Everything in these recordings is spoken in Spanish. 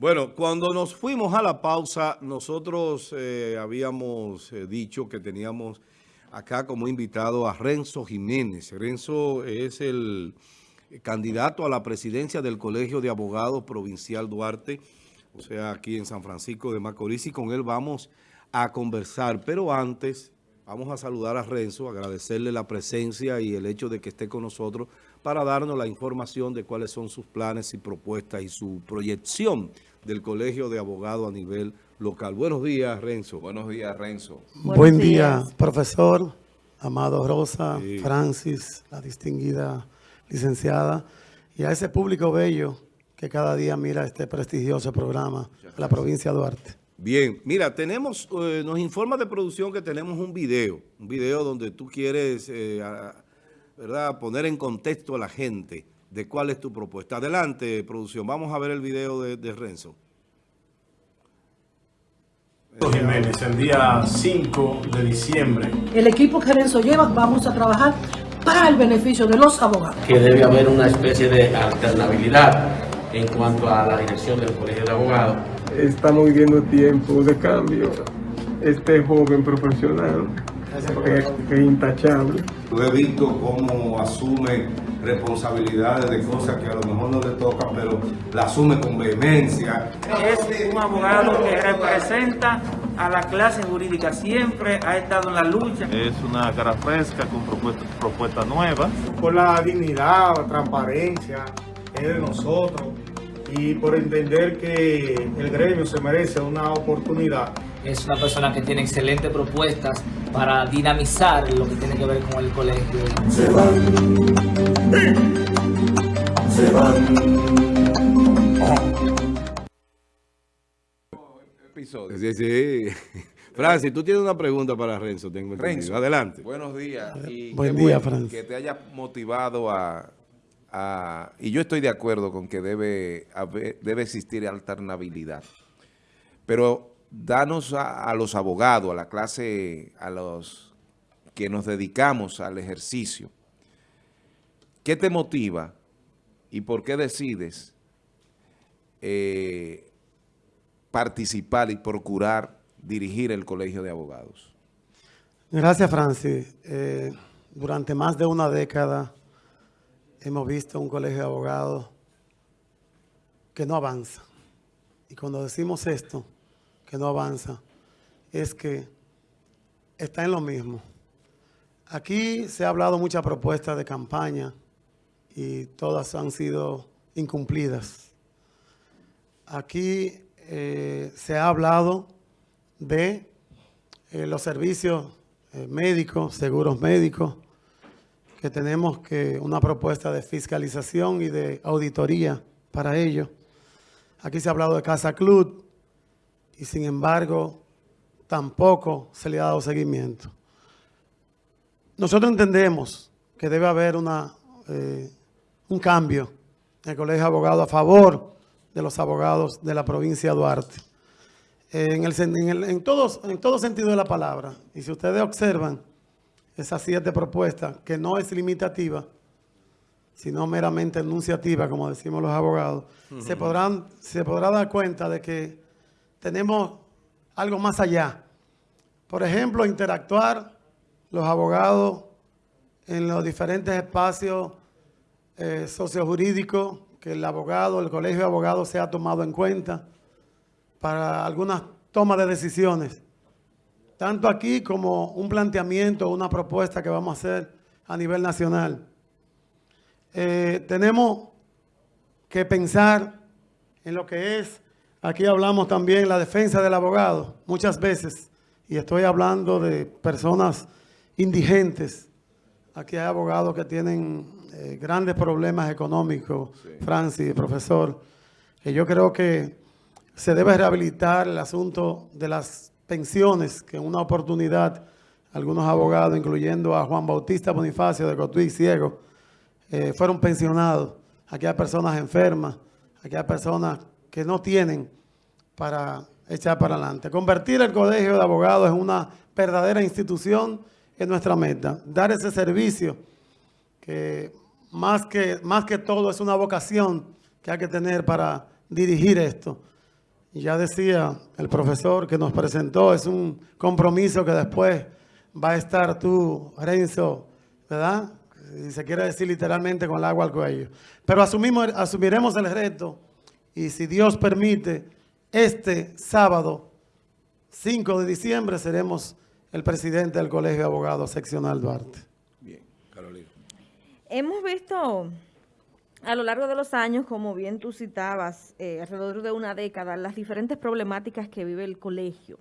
Bueno, cuando nos fuimos a la pausa, nosotros eh, habíamos eh, dicho que teníamos acá como invitado a Renzo Jiménez. Renzo es el candidato a la presidencia del Colegio de Abogados Provincial Duarte, o sea, aquí en San Francisco de Macorís, y con él vamos a conversar. Pero antes, vamos a saludar a Renzo, agradecerle la presencia y el hecho de que esté con nosotros para darnos la información de cuáles son sus planes y propuestas y su proyección del Colegio de Abogados a nivel local. Buenos días, Renzo. Buenos días, Renzo. Buen día, profesor, Amado Rosa, Francis, la distinguida licenciada, y a ese público bello que cada día mira este prestigioso programa, la provincia de Duarte. Bien, mira, tenemos, eh, nos informa de producción que tenemos un video, un video donde tú quieres, eh, ¿verdad?, poner en contexto a la gente de cuál es tu propuesta. Adelante, producción, vamos a ver el video de, de Renzo. Jiménez, el día 5 de diciembre. El equipo que Renzo lleva, vamos a trabajar para el beneficio de los abogados. Que debe haber una especie de alternabilidad en cuanto a la dirección del Colegio de Abogados. Estamos viviendo tiempo de cambio. Este joven profesional es, es intachable. Yo he visto cómo asume responsabilidades de cosas que a lo mejor no le tocan, pero la asume con vehemencia. Es un abogado que representa a la clase jurídica, siempre ha estado en la lucha. Es una cara fresca con propuestas propuesta nuevas. Por la dignidad, la transparencia, es de nosotros y por entender que el gremio se merece una oportunidad. Es una persona que tiene excelentes propuestas para dinamizar lo que tiene que ver con el colegio. Se van, se van. Episodio. Sí, sí. Francis, tú tienes una pregunta para Renzo, tengo entendido. Renzo, Adelante. Buenos días. Y Buen día, bueno Francis. Que te haya motivado a, a- Y yo estoy de acuerdo con que debe, haber- debe existir alternabilidad. Pero danos a, los abogados, a la clase, a los que nos dedicamos al ejercicio. ¿Qué te motiva y por qué decides eh, participar y procurar dirigir el Colegio de Abogados? Gracias, Francis. Eh, durante más de una década hemos visto un colegio de abogados que no avanza. Y cuando decimos esto, que no avanza, es que está en lo mismo. Aquí se ha hablado muchas propuestas de campaña y todas han sido incumplidas. Aquí eh, se ha hablado de eh, los servicios eh, médicos, seguros médicos, que tenemos que una propuesta de fiscalización y de auditoría para ello. Aquí se ha hablado de Casa Club y sin embargo tampoco se le ha dado seguimiento. Nosotros entendemos que debe haber una, eh, un cambio en el Colegio de Abogados a favor de los abogados de la provincia de Duarte. En, el, sen- en, el- en todos, en todo sentido de la palabra. Y si ustedes observan esas siete propuestas, que no es limitativa, sino meramente enunciativa, como decimos los abogados, se, podrán, se podrá dar cuenta de que tenemos algo más allá. Por ejemplo, interactuar los abogados en los diferentes espacios eh, sociojurídicos que el abogado, el colegio de abogados se ha tomado en cuenta para algunas tomas de decisiones, tanto aquí como un planteamiento, una propuesta que vamos a hacer a nivel nacional. Eh, tenemos que pensar en lo que es, aquí hablamos también la defensa del abogado, muchas veces, y estoy hablando de personas indigentes. Aquí hay abogados que tienen eh, grandes problemas económicos, Francis, profesor, que yo creo que se debe rehabilitar el asunto de las pensiones, que en una oportunidad algunos abogados, incluyendo a Juan Bautista Bonifacio de Cotuí Ciego, eh, fueron pensionados. Aquí hay personas enfermas, aquí hay personas que no tienen para echar para adelante. Convertir el Colegio de Abogados en una verdadera institución es nuestra meta. Dar ese servicio que más que, más que todo es una vocación que hay que tener para dirigir esto. Ya decía el profesor que nos presentó, es un compromiso que después va a estar tú, Renzo, ¿verdad? Y se quiere decir literalmente con el agua al cuello. Pero asumimos, asumiremos el reto y si Dios permite, este sábado 5 de diciembre seremos el presidente del Colegio de Abogados Seccional Duarte. Bien, Carolina. Hemos visto a lo largo de los años, como bien tú citabas, eh, alrededor de una década, las diferentes problemáticas que vive el colegio.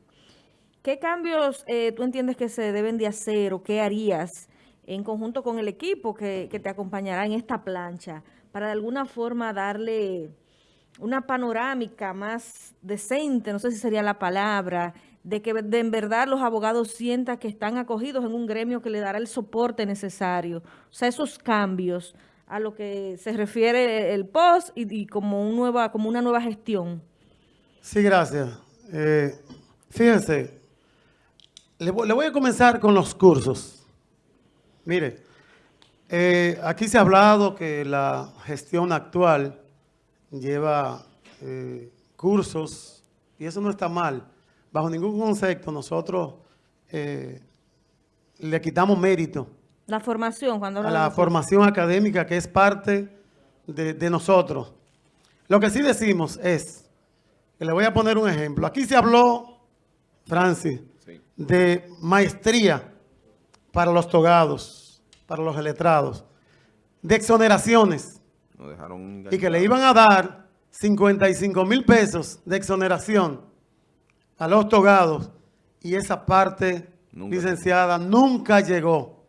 ¿Qué cambios eh, tú entiendes que se deben de hacer o qué harías en conjunto con el equipo que, que te acompañará en esta plancha para de alguna forma darle una panorámica más decente, no sé si sería la palabra, de que de en verdad los abogados sientan que están acogidos en un gremio que le dará el soporte necesario. O sea, esos cambios a lo que se refiere el post y, como, un nueva, como una nueva gestión. Sí, gracias. Eh, fíjense, le voy, le voy a comenzar con los cursos. Mire, eh, aquí se ha hablado que la gestión actual lleva eh, cursos y eso no está mal. Bajo ningún concepto nosotros eh, le quitamos mérito La formación, cuando a la formación académica que es parte de, de nosotros. Lo que sí decimos es, que le voy a poner un ejemplo. Aquí se habló, Francis, de maestría para los togados, para los letrados, de exoneraciones Nos dejaron y que le iban a dar 55 mil pesos de exoneración a los togados y esa parte Nunca. licenciada nunca llegó.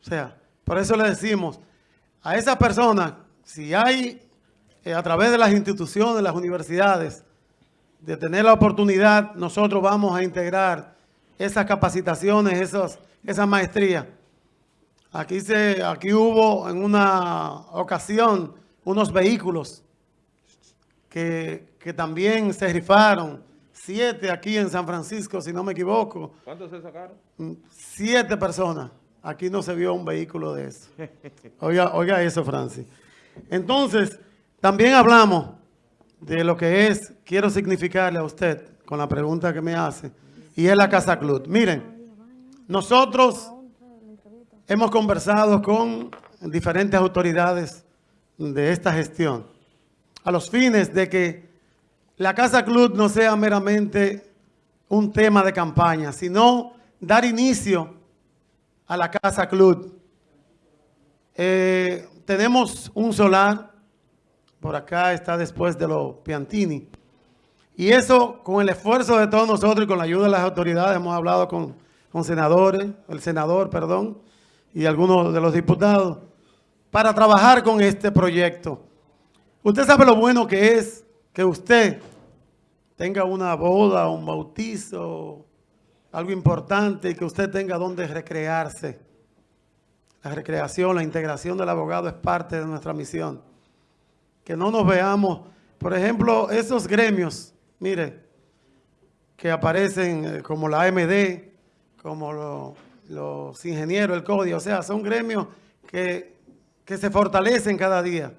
O sea, por eso le decimos a esa persona, si hay eh, a través de las instituciones, las universidades, de tener la oportunidad, nosotros vamos a integrar esas capacitaciones, esas, esas maestrías. Aquí, se, aquí hubo en una ocasión unos vehículos que, que también se rifaron, siete aquí en San Francisco, si no me equivoco, ¿Cuántos se sacaron? Mm, siete personas. Aquí no se vio un vehículo de eso. Oiga, oiga eso, Francis. Entonces, también hablamos de lo que es, quiero significarle a usted con la pregunta que me hace, y es la Casa Club. Miren, nosotros hemos conversado con diferentes autoridades de esta gestión a los fines de que la Casa Club no sea meramente un tema de campaña, sino dar inicio a la Casa Club. Eh, tenemos un solar, por acá está después de los Piantini, y eso con el esfuerzo de todos nosotros y con la ayuda de las autoridades, hemos hablado con, con senadores, el senador, perdón, y algunos de los diputados, para trabajar con este proyecto. Usted sabe lo bueno que es que usted tenga una boda, un bautizo, algo importante y que usted tenga donde recrearse. La recreación, la integración del abogado es parte de nuestra misión. Que no nos veamos, por ejemplo, esos gremios, mire, que aparecen eh, como la AMD, como lo- los ingenieros, el código, o sea, son gremios que, que se fortalecen cada día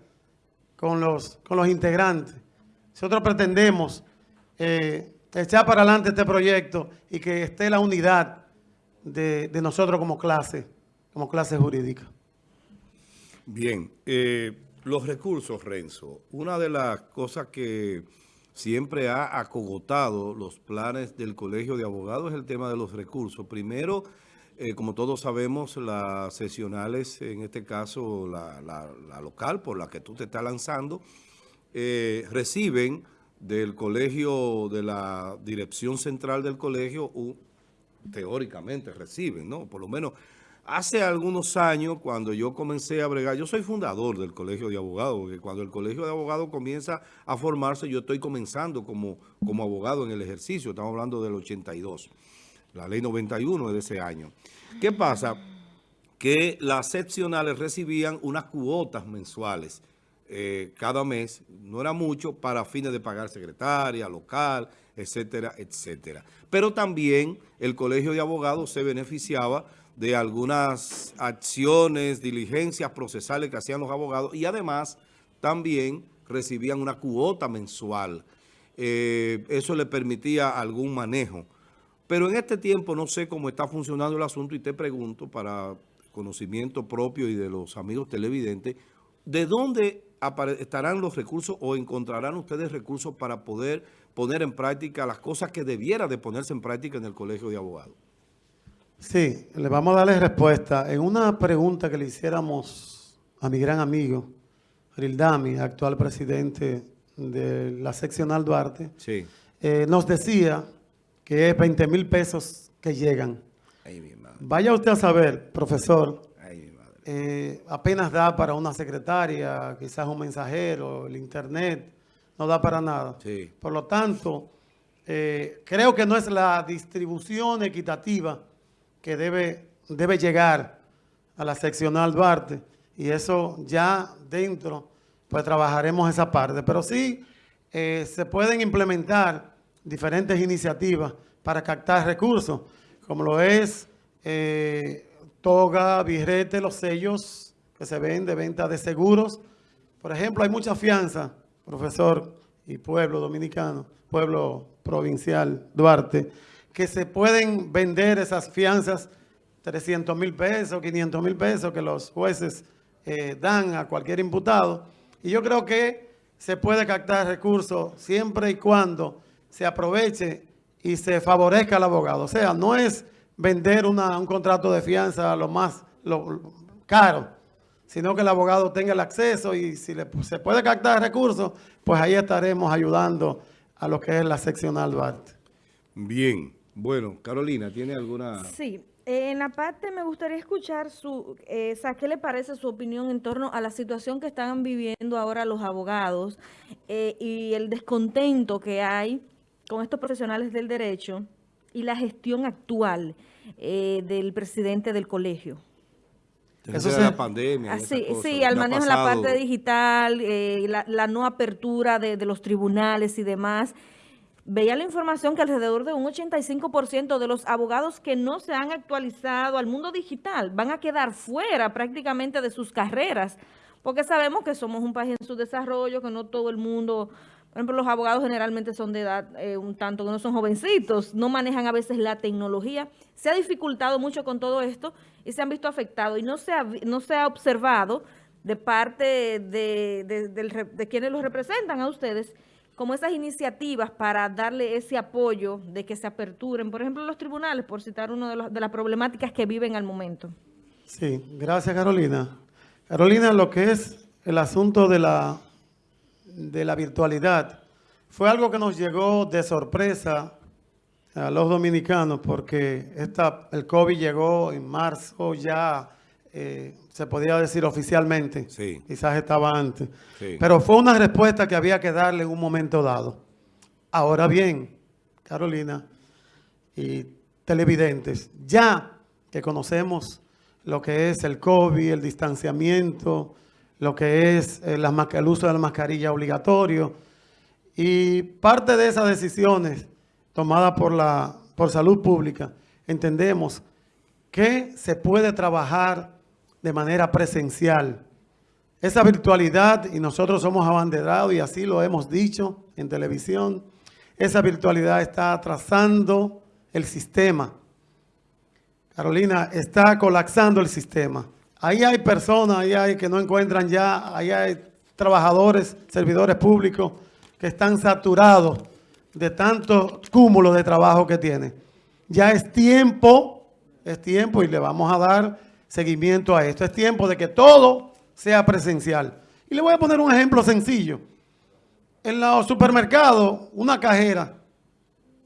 con los, con los integrantes. Nosotros pretendemos eh, echar para adelante este proyecto y que esté la unidad de, de nosotros como clase, como clase jurídica. Bien, eh, los recursos, Renzo. Una de las cosas que siempre ha acogotado los planes del Colegio de Abogados es el tema de los recursos. Primero, eh, como todos sabemos, las sesionales, en este caso la, local por la que tú te estás lanzando, eh, reciben del colegio, de la dirección central del colegio, teóricamente reciben, ¿no? Por lo menos hace algunos años, cuando yo comencé a bregar, yo soy fundador del Colegio de Abogados, porque cuando el Colegio de Abogados comienza a formarse, yo estoy comenzando como, como abogado en el ejercicio, estamos hablando del 82, la ley 91 es de ese año. ¿Qué pasa? Que las seccionales recibían unas cuotas mensuales eh, cada mes, no era mucho, para fines de pagar secretaria, local, etcétera, etcétera. Pero también el Colegio de Abogados se beneficiaba de algunas acciones, diligencias procesales que hacían los abogados y además también recibían una cuota mensual. eh, eso le permitía algún manejo. Pero en este tiempo no sé cómo está funcionando el asunto y te pregunto para conocimiento propio y de los amigos televidentes, ¿de dónde estarán los recursos o encontrarán ustedes recursos para poder poner en práctica las cosas que debiera de ponerse en práctica en el Colegio de Abogados? Sí, le vamos a darle respuesta. En una pregunta que le hiciéramos a mi gran amigo, Rildami, actual presidente de la seccional Duarte, sí. eh, nos decía que es 20 mil pesos que llegan. Vaya usted a saber, profesor, eh, apenas da para una secretaria, quizás un mensajero, el internet, no da para nada. Sí. Por lo tanto, eh, creo que no es la distribución equitativa que debe, debe llegar a la seccional Duarte y eso ya dentro, pues trabajaremos esa parte. Pero sí eh, se pueden implementar diferentes iniciativas para captar recursos, como lo es eh, toga, birrete, los sellos que se ven de venta de seguros. Por ejemplo, hay mucha fianza, profesor y pueblo dominicano, pueblo provincial Duarte, que se pueden vender esas fianzas 300 mil pesos, 500 mil pesos que los jueces eh, dan a cualquier imputado. Y yo creo que se puede captar recursos siempre y cuando se aproveche y se favorezca al abogado. O sea, no es vender una, un contrato de fianza lo más lo, caro, sino que el abogado tenga el acceso y si le, se puede captar recursos, pues ahí estaremos ayudando a lo que es la seccional Duarte. Bien. Bueno, Carolina, ¿tiene alguna...? Sí. En la parte me gustaría escuchar su, eh, ¿qué le parece su opinión en torno a la situación que están viviendo ahora los abogados eh, y el descontento que hay con estos profesionales del derecho y la gestión actual eh, del presidente del colegio? Eso es la pandemia. Así, sí, al manejo de la parte digital, eh, la, la, no apertura de, de los tribunales y demás veía la información que alrededor de un 85% de los abogados que no se han actualizado al mundo digital van a quedar fuera prácticamente de sus carreras, porque sabemos que somos un país en su desarrollo, que no todo el mundo, por ejemplo, los abogados generalmente son de edad eh, un tanto que no son jovencitos, no manejan a veces la tecnología. Se ha dificultado mucho con todo esto y se han visto afectados y no se ha, no se ha observado de parte de, de, quienes los representan a ustedes como esas iniciativas para darle ese apoyo de que se aperturen, por ejemplo, los tribunales, por citar una de, los, de las problemáticas que viven al momento. Sí, gracias Carolina. Carolina, lo que es el asunto de la, de la virtualidad, fue algo que nos llegó de sorpresa a los dominicanos porque esta, el COVID llegó en marzo ya eh, se podía decir oficialmente, sí. quizás estaba antes, sí. pero fue una respuesta que había que darle en un momento dado. Ahora bien, Carolina y televidentes, ya que conocemos lo que es el COVID, el distanciamiento, lo que es el, el uso de la mascarilla obligatorio, y parte de esas decisiones tomadas por, la, por salud pública, entendemos que se puede trabajar de manera presencial. Esa virtualidad, y nosotros somos abanderados y así lo hemos dicho en televisión, esa virtualidad está atrasando el sistema. Carolina, está colapsando el sistema. Ahí hay personas, ahí hay que no encuentran ya, ahí hay trabajadores, servidores públicos que están saturados de tanto cúmulo de trabajo que tienen. Ya es tiempo, es tiempo y le vamos a dar seguimiento a esto. Es tiempo de que todo sea presencial. Y le voy a poner un ejemplo sencillo. En los supermercados, una cajera,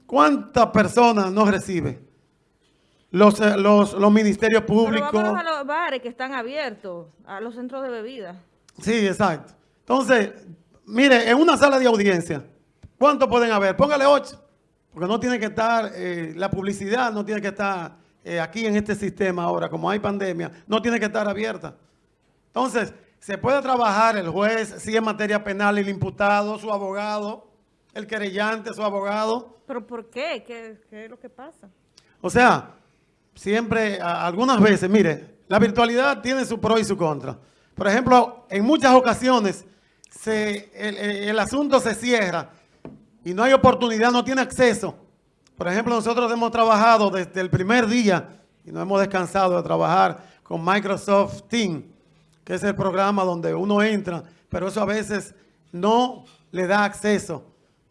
¿cuántas personas no recibe? Los, eh, los, los ministerios públicos. Pero vamos a los bares que están abiertos, a los centros de bebida. Sí, exacto. Entonces, mire, en una sala de audiencia, ¿cuántos pueden haber? Póngale ocho, porque no tiene que estar, eh, la publicidad no tiene que estar eh, aquí en este sistema ahora, como hay pandemia, no tiene que estar abierta. Entonces, se puede trabajar el juez, si en materia penal, el imputado, su abogado, el querellante, su abogado. ¿Pero por qué? ¿Qué, qué es lo que pasa? O sea, siempre, algunas veces, mire, la virtualidad tiene su pro y su contra. Por ejemplo, en muchas ocasiones se, el, asunto se cierra y no hay oportunidad, no tiene acceso. Por ejemplo, nosotros hemos trabajado desde el primer día y no hemos descansado de trabajar con Microsoft Teams, que es el programa donde uno entra, pero eso a veces no le da acceso.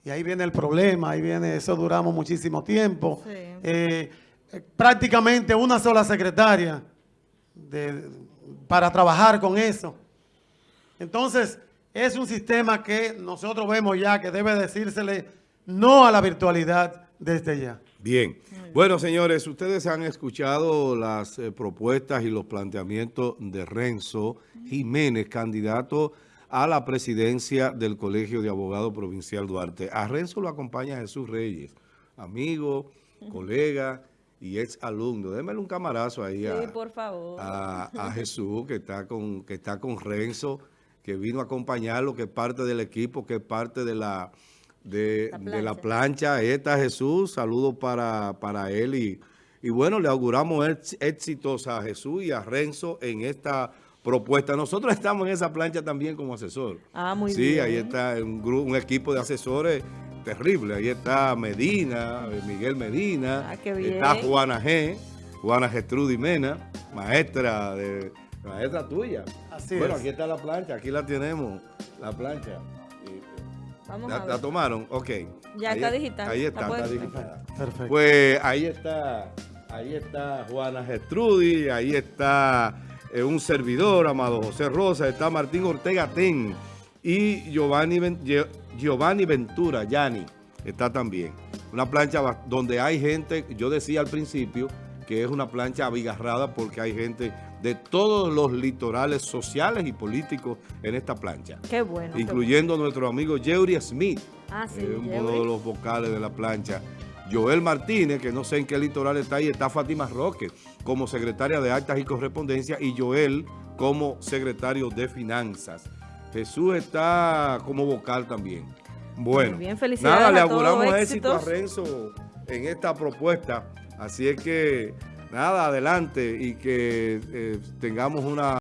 Y ahí viene el problema, ahí viene, eso duramos muchísimo tiempo. Sí. Eh, prácticamente una sola secretaria para trabajar con eso. Entonces, es un sistema que nosotros vemos ya que debe decírsele no a la virtualidad desde ya. Bien. Bueno, señores, ustedes han escuchado las eh, propuestas y los planteamientos de Renzo Jiménez, candidato a la presidencia del Colegio de Abogados Provincial Duarte. A Renzo lo acompaña Jesús Reyes, amigo, colega y ex alumno. Démele un camarazo ahí a, Sí, por favor. a, a Jesús, que está con que está con Renzo, que vino a acompañarlo, que es parte del equipo, que es parte de la de La de la plancha. plancha. Ahí está Jesús, saludos para, para él y, y bueno, le auguramos éx- éxitos a Jesús y a Renzo en esta propuesta. Nosotros estamos en esa plancha también como asesor. Ah, muy sí, bien. ahí está un, grupo, un equipo de asesores terrible. Ahí está Medina, eh, Miguel Medina, Ah, qué bien. está Juana G, Juana Gestrudy Mena, maestra de maestra tuya. Así bueno, es. aquí está la plancha, aquí la tenemos, la plancha. Vamos ¿La, a la ver. tomaron? Ok. Ya Ahí está es- digital. Ahí La está, está digital. Perfecto. Pues ahí está, ahí está Juana Gestrudy, ahí está eh, un servidor, Amado José Rosa, está Martín Ortega Ten y Giovanni, Gio- Giovanni Ventura, Yanni, está también. Una plancha donde hay gente, yo decía al principio que es una plancha abigarrada porque hay gente de todos los litorales sociales y políticos en esta plancha. Qué bueno. qué Incluyendo nuestro amigo Jeury Smith, Ah, sí, eh, uno de los vocales de la plancha. Joel Martínez, que no sé en qué litoral está ahí, está Fátima Roque como secretaria de Actas y Correspondencia y Joel como secretario de Finanzas. Jesús está como vocal también. Bueno, bien, felicidades nada, le auguramos éxito a. Renzo en esta propuesta. Así es que, nada, adelante y que eh, tengamos una...